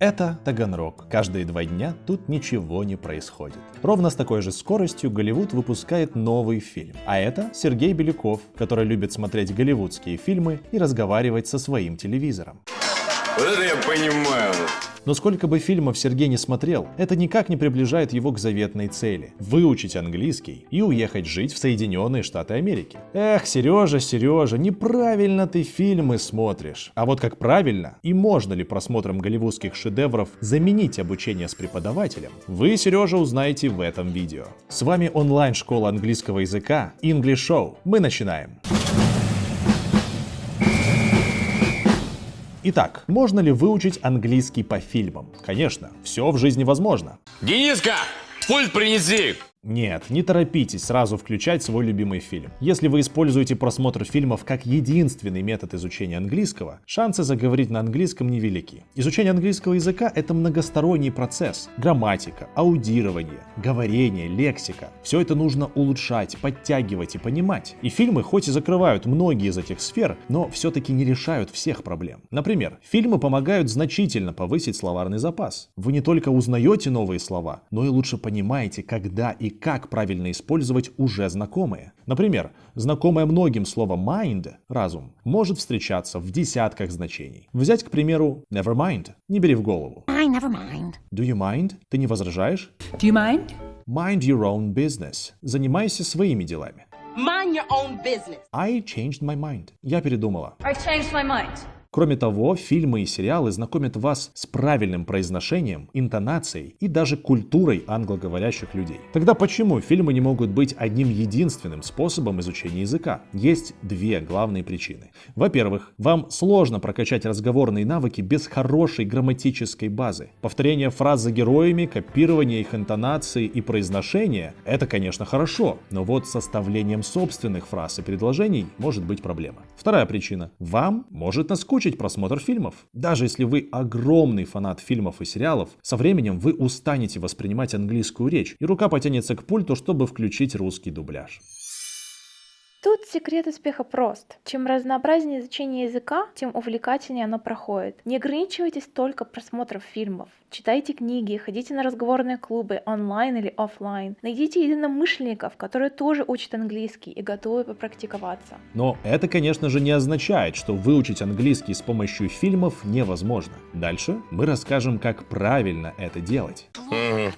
Это Таганрог. Каждые два дня тут ничего не происходит. Ровно с такой же скоростью Голливуд выпускает новый фильм. А это Сергей Беляков, который любит смотреть голливудские фильмы и разговаривать со своим телевизором. Вот это я понимаю. Но сколько бы фильмов Сергей не смотрел, это никак не приближает его к заветной цели – выучить английский и уехать жить в Соединенные Штаты Америки. Эх, Сережа, Сережа, неправильно ты фильмы смотришь. А вот как правильно и можно ли просмотром голливудских шедевров заменить обучение с преподавателем, вы, Сережа, узнаете в этом видео. С вами онлайн-школа английского языка English Show. Мы начинаем. Итак, можно ли выучить английский по фильмам? Конечно, все в жизни возможно. Дениска, пульт принеси. Нет, не торопитесь сразу включать свой любимый фильм. Если вы используете просмотр фильмов как единственный метод изучения английского, шансы заговорить на английском невелики. Изучение английского языка — это многосторонний процесс. Грамматика, аудирование, говорение, лексика. Все это нужно улучшать, подтягивать и понимать. И фильмы хоть и закрывают многие из этих сфер, но все-таки не решают всех проблем. Например, фильмы помогают значительно повысить словарный запас. Вы не только узнаете новые слова, но и лучше понимаете, когда и как правильно использовать уже знакомые. Например, знакомое многим слово mind – разум – может встречаться в десятках значений. Взять, к примеру, never mind – не бери в голову. I never mind. Do you mind? Ты не возражаешь? Do you mind? Mind your own business. Занимайся своими делами. Mind your own business. I changed my mind. Я передумала. I changed my mind. Кроме того, фильмы и сериалы знакомят вас с правильным произношением, интонацией и даже культурой англоговорящих людей. Тогда почему фильмы не могут быть одним единственным способом изучения языка? Есть две главные причины. Во-первых, вам сложно прокачать разговорные навыки без хорошей грамматической базы. Повторение фраз за героями, копирование их интонации и произношения – это, конечно, хорошо, но вот составлением собственных фраз и предложений может быть проблема. Вторая причина – вам может наскучить просмотр фильмов. Даже если вы огромный фанат фильмов и сериалов, со временем вы устанете воспринимать английскую речь, и рука потянется к пульту, чтобы включить русский дубляж. Тут секрет успеха прост. Чем разнообразнее изучение языка, тем увлекательнее оно проходит. Не ограничивайтесь только просмотром фильмов. Читайте книги, ходите на разговорные клубы онлайн или офлайн. Найдите единомышленников, которые тоже учат английский и готовы попрактиковаться. Но это, конечно же, не означает, что выучить английский с помощью фильмов невозможно. Дальше мы расскажем, как правильно это делать.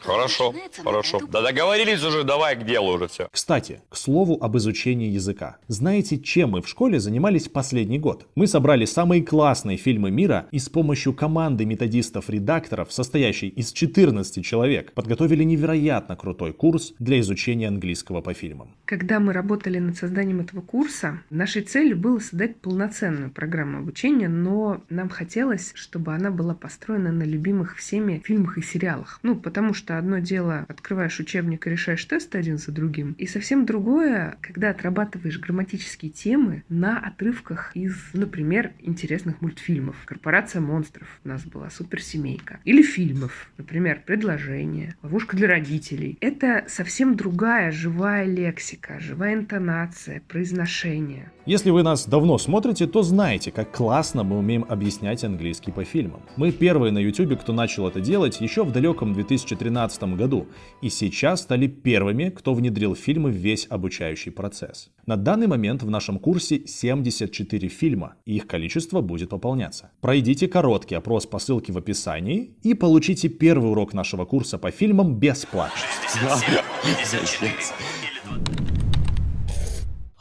Хорошо, хорошо. Да договорились уже, давай к делу уже все. Кстати, к слову об изучении языка. Знаете, чем мы в школе занимались последний год? Мы собрали самые классные фильмы мира и с помощью команды методистов-редакторов, состоящей из 14 человек, подготовили невероятно крутой курс для изучения английского по фильмам. Когда мы работали над созданием этого курса, нашей целью было создать полноценную программу обучения, но нам хотелось, чтобы она была построена на любимых всеми фильмах и сериалах. Ну, потому что одно дело, открываешь учебник и решаешь тесты один за другим, и совсем другое, когда отрабатываешь грамматические темы на отрывках из, например, интересных мультфильмов. «Корпорация монстров» у нас была «Суперсемейка». Или фильмов, например, «Предложение», «Ловушка для родителей». Это совсем другая живая лексика, живая интонация, произношение. Если вы нас давно смотрите, то знаете, как классно мы умеем объяснять английский по фильмам. Мы первые на YouTube, кто начал это делать еще в далеком 2013 году, и сейчас стали первыми, кто внедрил фильмы в весь обучающий процесс. На данный момент в нашем курсе 74 фильма, и их количество будет пополняться. Пройдите короткий опрос по ссылке в описании и получите первый урок нашего курса по фильмам бесплатно.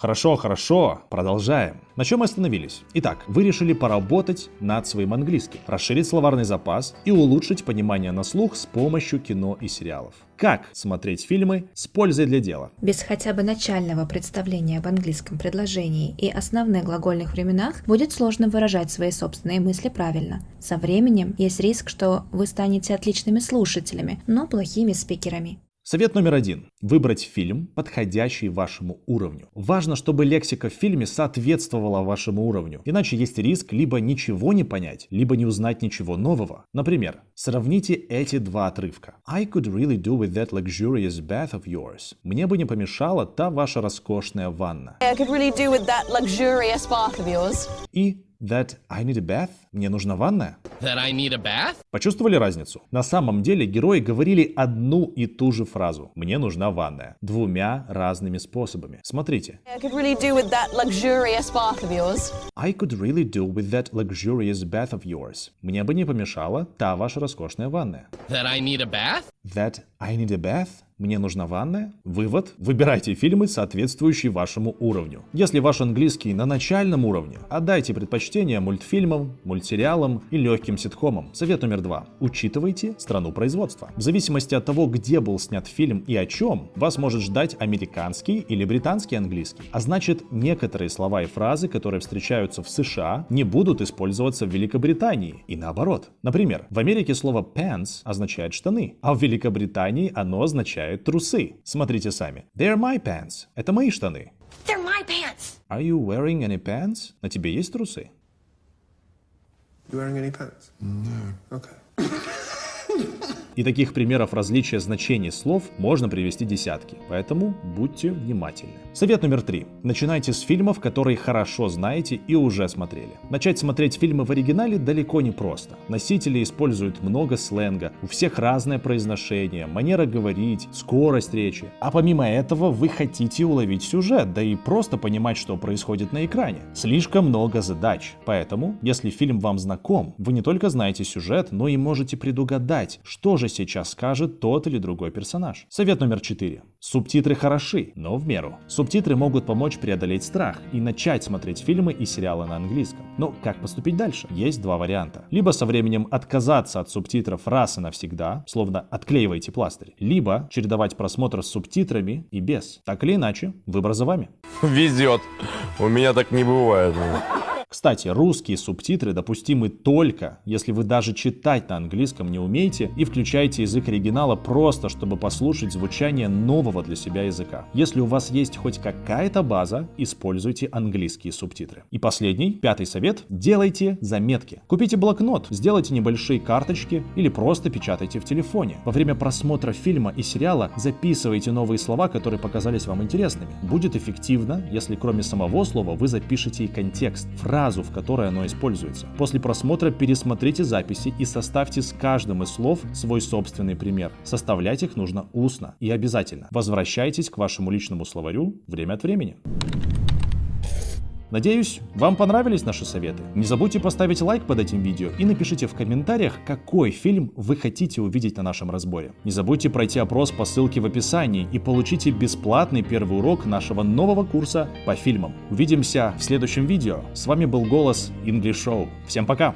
Хорошо, хорошо, продолжаем. На чем мы остановились? Итак, вы решили поработать над своим английским, расширить словарный запас и улучшить понимание на слух с помощью кино и сериалов. Как смотреть фильмы с пользой для дела? Без хотя бы начального представления об английском предложении и основных глагольных временах будет сложно выражать свои собственные мысли правильно. Со временем есть риск, что вы станете отличными слушателями, но плохими спикерами. Совет номер один. Выбрать фильм, подходящий вашему уровню. Важно, чтобы лексика в фильме соответствовала вашему уровню. Иначе есть риск либо ничего не понять, либо не узнать ничего нового. Например, сравните эти два отрывка. I could really do with that luxurious bath of yours. Мне бы не помешала та ваша роскошная ванна. I could really do with that luxurious bath of yours. И That I need a bath? Мне нужна ванная? That I need a bath? Почувствовали разницу? На самом деле герои говорили одну и ту же фразу. Мне нужна ванная. Двумя разными способами. Смотрите. I could really do with that luxurious bath of yours. I could really do with that luxurious bath of yours. Мне бы не помешала та ваша роскошная ванная. That I need a bath? That I need a bath? Мне нужна ванная? Вывод. Выбирайте фильмы, соответствующие вашему уровню. Если ваш английский на начальном уровне, отдайте предпочтение мультфильмам, мультсериалам и легким ситкомам. Совет номер два. Учитывайте страну производства. В зависимости от того, где был снят фильм и о чем, вас может ждать американский или британский английский. А значит, некоторые слова и фразы, которые встречаются в США, не будут использоваться в Великобритании и наоборот. Например, в Америке слово pants означает штаны, а в Великобритании оно означает трусы. Смотрите сами. They're my pants. Это мои штаны. They're my pants. Are you wearing any pants? На тебе есть трусы? You wearing any pants? No. Okay. И таких примеров различия значений слов можно привести десятки, поэтому будьте внимательны. Совет номер три. Начинайте с фильмов, которые хорошо знаете и уже смотрели. Начать смотреть фильмы в оригинале далеко не просто. Носители используют много сленга, у всех разное произношение, манера говорить, скорость речи. А помимо этого вы хотите уловить сюжет, да и просто понимать, что происходит на экране. Слишком много задач. Поэтому, если фильм вам знаком, вы не только знаете сюжет, но и можете предугадать, что же сейчас скажет тот или другой персонаж. Совет номер 4. Субтитры хороши, но в меру. Субтитры могут помочь преодолеть страх и начать смотреть фильмы и сериалы на английском. Но как поступить дальше? Есть два варианта. Либо со временем отказаться от субтитров раз и навсегда, словно отклеивайте пластырь, либо чередовать просмотр с субтитрами и без. Так или иначе, выбор за вами. Везет. У меня так не бывает. Кстати, русские субтитры допустимы только, если вы даже читать на английском не умеете и включаете язык оригинала просто, чтобы послушать звучание нового для себя языка. Если у вас есть хоть какая-то база, используйте английские субтитры. И последний, пятый совет, делайте заметки. Купите блокнот, сделайте небольшие карточки или просто печатайте в телефоне. Во время просмотра фильма и сериала записывайте новые слова, которые показались вам интересными. Будет эффективно, если кроме самого слова вы запишете и контекст, фразу, в которой оно используется. После просмотра пересмотрите записи и составьте с каждым из слов свой собственный пример. Составлять их нужно устно и обязательно. Возвращайтесь к вашему личному словарю время от времени. Надеюсь, вам понравились наши советы. Не забудьте поставить лайк под этим видео и напишите в комментариях, какой фильм вы хотите увидеть на нашем разборе. Не забудьте пройти опрос по ссылке в описании и получите бесплатный первый урок нашего нового курса по фильмам. Увидимся в следующем видео. С вами был голос English Show. Всем пока!